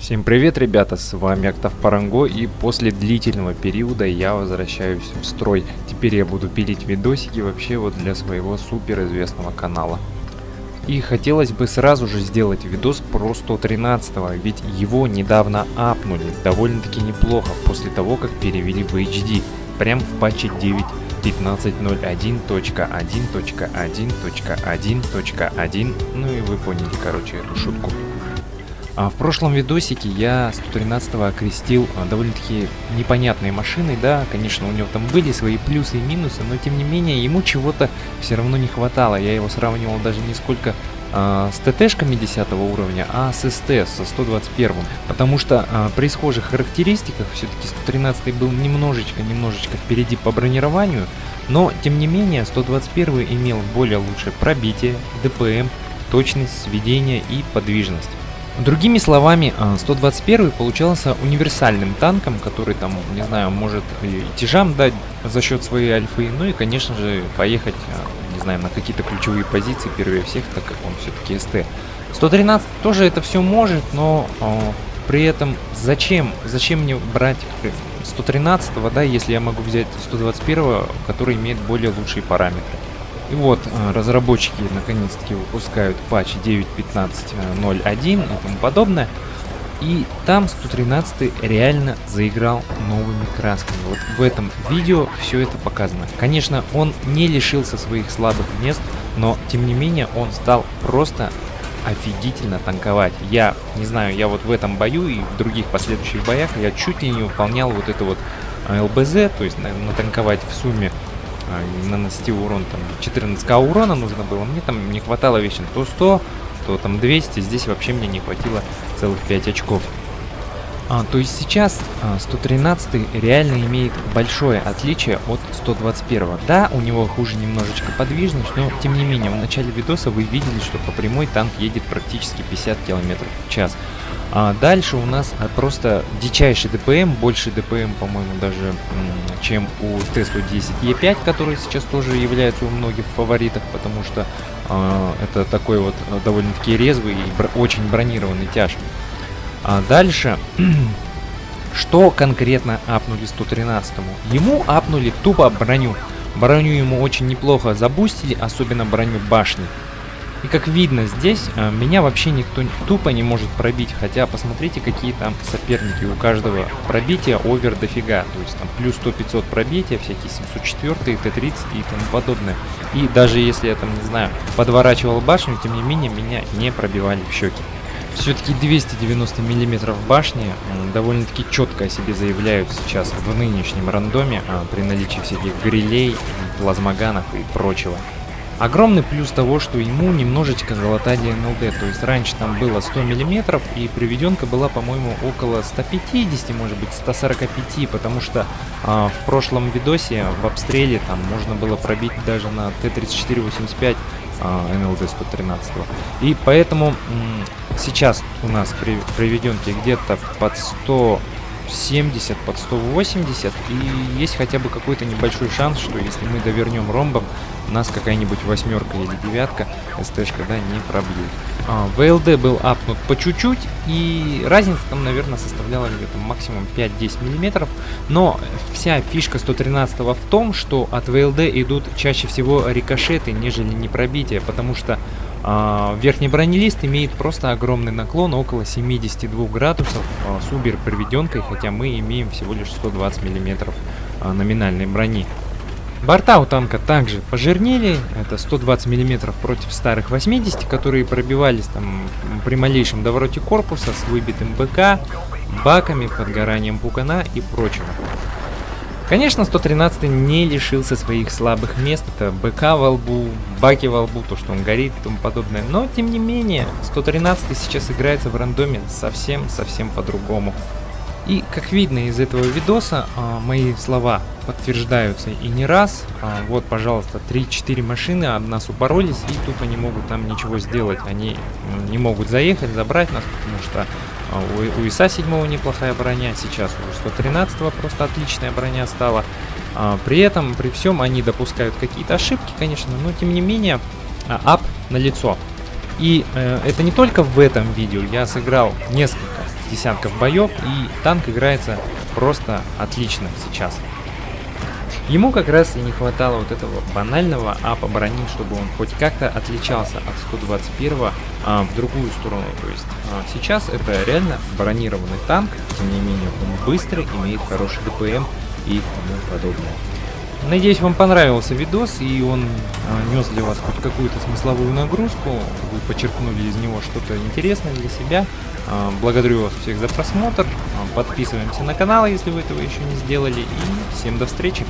Всем привет, ребята, с вами Октав Паранго, и после длительного периода я возвращаюсь в строй. Теперь я буду пилить видосики вообще вот для своего супер известного канала. И хотелось бы сразу же сделать видос про 113, ведь его недавно апнули довольно-таки неплохо после того, как перевели в HD, прям в патче 9.15.01.1.1.1.1, ну и вы поняли, короче, эту шутку. А в прошлом видосике я 113 окрестил а, довольно-таки непонятной машиной, да, конечно, у него там были свои плюсы и минусы, но тем не менее ему чего-то все равно не хватало. Я его сравнивал даже не сколько а, с ТТшками 10 уровня, а с СТ, со 121. Потому что а, при схожих характеристиках все-таки 113 был немножечко-немножечко впереди по бронированию, но тем не менее 121 имел более лучшее пробитие, ДПМ, точность сведения и подвижность. Другими словами, 121 а, получался универсальным танком, который там, не знаю, может и тяжам дать за счет своей альфы, ну и, конечно же, поехать, а, не знаю, на какие-то ключевые позиции первее всех, так как он все-таки СТ. 113 тоже это все может, но э, при этом зачем, зачем мне брать 113, да, если я могу взять 121, который имеет более лучшие параметры. И вот э, разработчики наконец-таки выпускают патч 9.15.01 и тому подобное. И там 113 реально заиграл новыми красками. Вот в этом видео все это показано. Конечно, он не лишился своих слабых мест, но тем не менее он стал просто офигительно танковать. Я не знаю, я вот в этом бою и в других последующих боях я чуть ли не выполнял вот это вот э, ЛБЗ, то есть натанковать в сумме а, нанести урон, там 14к урона нужно было, мне там не хватало вещи то 100, то там 200, здесь вообще мне не хватило целых 5 очков. А, то есть сейчас а, 113 реально имеет большое отличие от 121. Да, у него хуже немножечко подвижность, но тем не менее в начале видоса вы видели, что по прямой танк едет практически 50 км в час. А дальше у нас а, просто дичайший ДПМ, больше ДПМ, по-моему, даже чем у Т-110Е5, который сейчас тоже является у многих в фаворитах, потому что э, это такой вот довольно-таки резвый и очень бронированный тяж. А дальше, что конкретно апнули 113-му? Ему апнули тупо броню. Броню ему очень неплохо забустили, особенно броню башни. И как видно здесь, э, меня вообще никто тупо не может пробить, хотя посмотрите, какие там соперники. У каждого пробития овер дофига, то есть там плюс 100-500 пробития, всякие 704, Т-30 и тому подобное. И даже если я там, не знаю, подворачивал башню, тем не менее, меня не пробивали в щеки. Все-таки 290 миллиметров башни довольно-таки четко о себе заявляют сейчас в нынешнем рандоме а, при наличии всяких грилей, плазмоганов и прочего. Огромный плюс того, что ему немножечко золотая НЛД, то есть раньше там было 100 миллиметров и приведенка была, по-моему, около 150, может быть 145, потому что а, в прошлом видосе в обстреле там можно было пробить даже на Т-34-85 а, НЛД 113. И поэтому сейчас у нас при приведенке где-то под 100 70 под 180 и есть хотя бы какой-то небольшой шанс, что если мы довернем ромбом, нас какая-нибудь восьмерка или девятка СТшка, да, не пробьет. А, ВЛД был апнут по чуть-чуть, и разница там, наверное, составляла где-то максимум 5-10 миллиметров. Но вся фишка 113 в том, что от ВЛД идут чаще всего рикошеты, нежели не пробитие, потому что верхний бронелист имеет просто огромный наклон, около 72 градусов а, с убер приведенкой, хотя мы имеем всего лишь 120 миллиметров а, номинальной брони. Борта у танка также пожирнели, это 120 мм против старых 80, которые пробивались там при малейшем довороте корпуса с выбитым БК, баками, подгоранием пукана и прочего. Конечно, 113 не лишился своих слабых мест, это БК во лбу, баки во лбу, то, что он горит и тому подобное, но тем не менее, 113 сейчас играется в рандоме совсем-совсем по-другому. И как видно из этого видоса, а, мои слова подтверждаются и не раз. А, вот, пожалуйста, 3-4 машины об нас упоролись и тупо не могут там ничего сделать. Они не могут заехать, забрать нас, потому что у, у ИСа 7 неплохая броня, сейчас у 113 просто отличная броня стала. А, при этом, при всем, они допускают какие-то ошибки, конечно, но тем не менее, а, ап на лицо. И э, это не только в этом видео, я сыграл несколько десятков боев, и танк играется просто отлично сейчас. Ему как раз и не хватало вот этого банального апа брони, чтобы он хоть как-то отличался от 121 а, в другую сторону. То есть а, сейчас это реально бронированный танк, тем не менее он быстрый, имеет хороший ДПМ и тому подобное. Надеюсь, вам понравился видос, и он а, нес для вас хоть какую-то смысловую нагрузку. Вы подчеркнули из него что-то интересное для себя. А, благодарю вас всех за просмотр. А, подписываемся на канал, если вы этого еще не сделали. И всем до встречи!